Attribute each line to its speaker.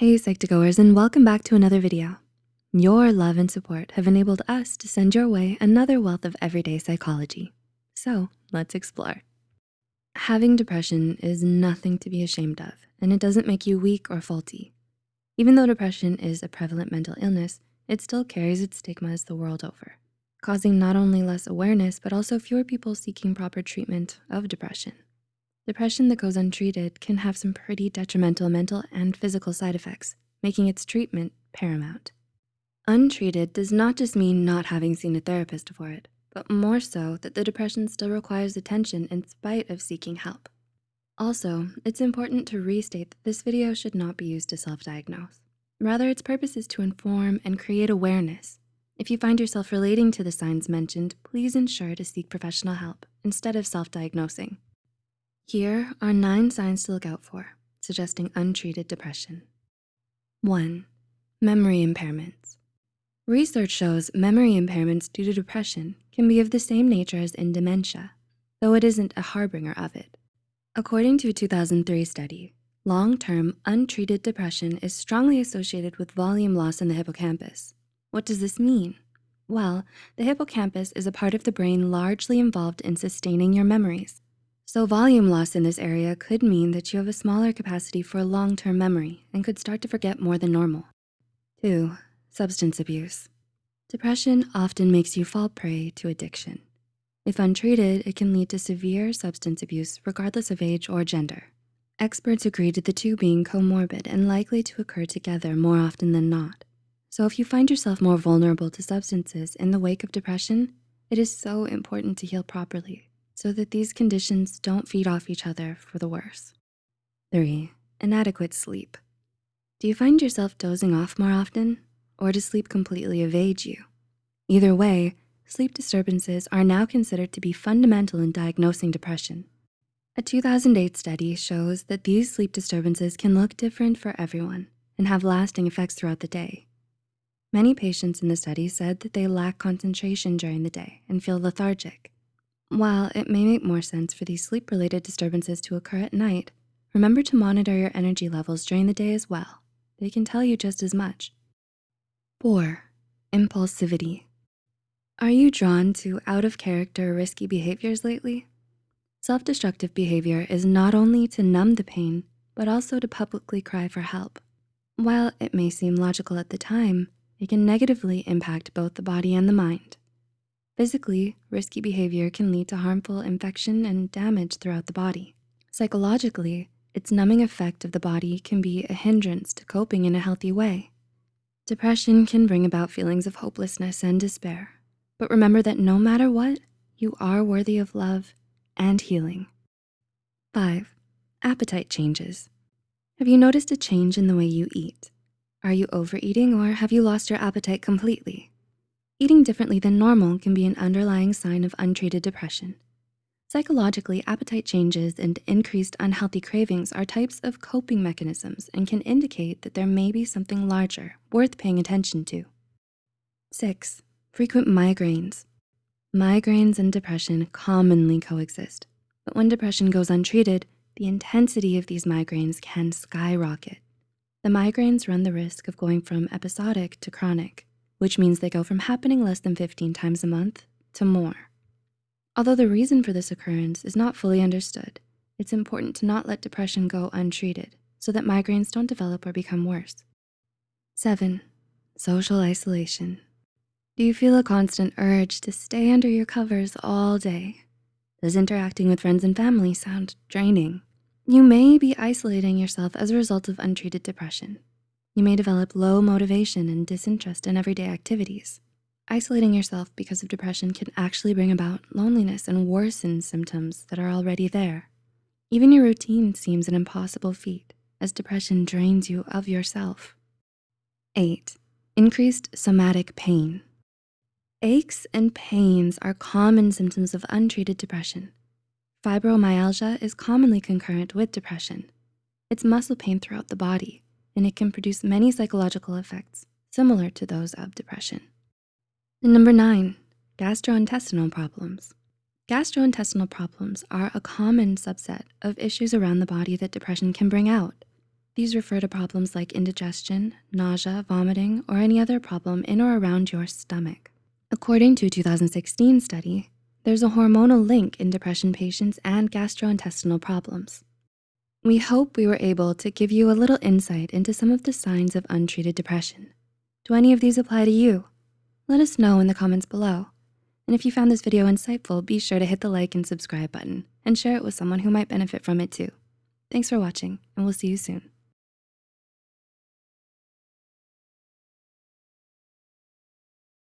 Speaker 1: Hey Psych2Goers and welcome back to another video. Your love and support have enabled us to send your way another wealth of everyday psychology. So let's explore. Having depression is nothing to be ashamed of and it doesn't make you weak or faulty. Even though depression is a prevalent mental illness, it still carries its stigmas the world over, causing not only less awareness, but also fewer people seeking proper treatment of depression. Depression that goes untreated can have some pretty detrimental mental and physical side effects, making its treatment paramount. Untreated does not just mean not having seen a therapist for it, but more so that the depression still requires attention in spite of seeking help. Also, it's important to restate that this video should not be used to self-diagnose. Rather, its purpose is to inform and create awareness. If you find yourself relating to the signs mentioned, please ensure to seek professional help instead of self-diagnosing. Here are nine signs to look out for, suggesting untreated depression. One, memory impairments. Research shows memory impairments due to depression can be of the same nature as in dementia, though it isn't a harbinger of it. According to a 2003 study, long-term untreated depression is strongly associated with volume loss in the hippocampus. What does this mean? Well, the hippocampus is a part of the brain largely involved in sustaining your memories. So volume loss in this area could mean that you have a smaller capacity for long-term memory and could start to forget more than normal. Two, substance abuse. Depression often makes you fall prey to addiction. If untreated, it can lead to severe substance abuse regardless of age or gender. Experts agree to the two being comorbid and likely to occur together more often than not. So if you find yourself more vulnerable to substances in the wake of depression, it is so important to heal properly so that these conditions don't feed off each other for the worse. Three, inadequate sleep. Do you find yourself dozing off more often or does sleep completely evade you? Either way, sleep disturbances are now considered to be fundamental in diagnosing depression. A 2008 study shows that these sleep disturbances can look different for everyone and have lasting effects throughout the day. Many patients in the study said that they lack concentration during the day and feel lethargic. While it may make more sense for these sleep-related disturbances to occur at night, remember to monitor your energy levels during the day as well. They can tell you just as much. Four, impulsivity. Are you drawn to out of character risky behaviors lately? Self-destructive behavior is not only to numb the pain, but also to publicly cry for help. While it may seem logical at the time, it can negatively impact both the body and the mind. Physically, risky behavior can lead to harmful infection and damage throughout the body. Psychologically, its numbing effect of the body can be a hindrance to coping in a healthy way. Depression can bring about feelings of hopelessness and despair, but remember that no matter what, you are worthy of love and healing. Five, appetite changes. Have you noticed a change in the way you eat? Are you overeating or have you lost your appetite completely? Eating differently than normal can be an underlying sign of untreated depression. Psychologically, appetite changes and increased unhealthy cravings are types of coping mechanisms and can indicate that there may be something larger worth paying attention to. Six, frequent migraines. Migraines and depression commonly coexist, but when depression goes untreated, the intensity of these migraines can skyrocket. The migraines run the risk of going from episodic to chronic, which means they go from happening less than 15 times a month to more. Although the reason for this occurrence is not fully understood, it's important to not let depression go untreated so that migraines don't develop or become worse. Seven, social isolation. Do you feel a constant urge to stay under your covers all day? Does interacting with friends and family sound draining? You may be isolating yourself as a result of untreated depression. You may develop low motivation and disinterest in everyday activities. Isolating yourself because of depression can actually bring about loneliness and worsen symptoms that are already there. Even your routine seems an impossible feat as depression drains you of yourself. Eight, increased somatic pain. Aches and pains are common symptoms of untreated depression. Fibromyalgia is commonly concurrent with depression. It's muscle pain throughout the body, and it can produce many psychological effects similar to those of depression. And number nine, gastrointestinal problems. Gastrointestinal problems are a common subset of issues around the body that depression can bring out. These refer to problems like indigestion, nausea, vomiting, or any other problem in or around your stomach. According to a 2016 study, there's a hormonal link in depression patients and gastrointestinal problems. We hope we were able to give you a little insight into some of the signs of untreated depression. Do any of these apply to you? Let us know in the comments below. And if you found this video insightful, be sure to hit the like and subscribe button and share it with someone who might benefit from it too. Thanks for watching and we'll see you soon.